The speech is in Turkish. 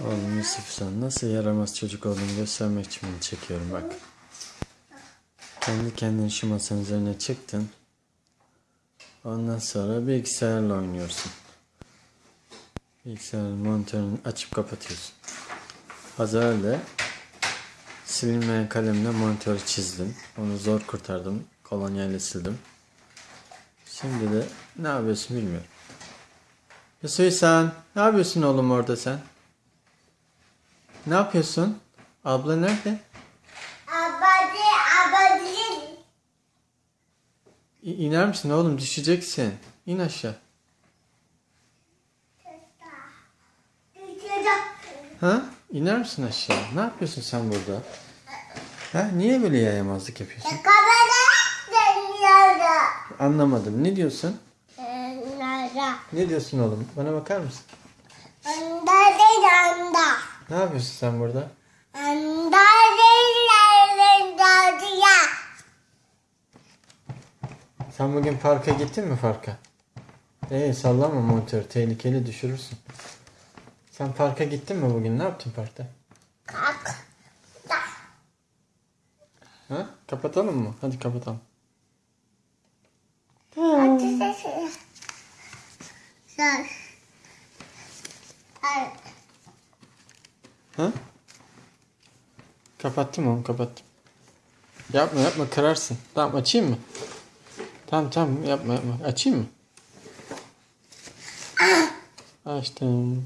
Oğlum Yusuf sen nasıl yaramaz çocuk olduğunu göstermek için bunu çekiyorum bak. Kendi kendine şu masanın üzerine çıktın. Ondan sonra bilgisayarla oynuyorsun. Bilgisayarın monitörünü açıp kapatıyorsun. Az önce silinmeyen kalemle monitörü çizdim. Onu zor kurtardım. Kolonyayla sildim. Şimdi de ne yapıyorsun bilmiyorum. Yusuf sen ne yapıyorsun oğlum orada sen? Ne yapıyorsun? Abla nerede? Abadi abadi. İ- iner misin oğlum? Düşeceksin. İn aşağı. Ha? İner misin aşağı? Ne yapıyorsun sen burada? Ha? Niye böyle yayamazlık yapıyorsun? Dönüyordu. Anlamadım. Ne diyorsun? Nerede? Ne diyorsun oğlum? Bana bakar mısın? Ne yapıyorsun sen burada? Sen bugün parka gittin mi parka? Ee sallama monitör. Tehlikeli düşürürsün. Sen parka gittin mi bugün? Ne yaptın parkta? Kalk. Ha? Kapatalım mı? Hadi kapatalım. Hadi sesini. Ha? Kapattım onu kapattım. Yapma yapma kırarsın. Tamam açayım mı? Tamam tamam yapma yapma. Açayım mı? Açtım.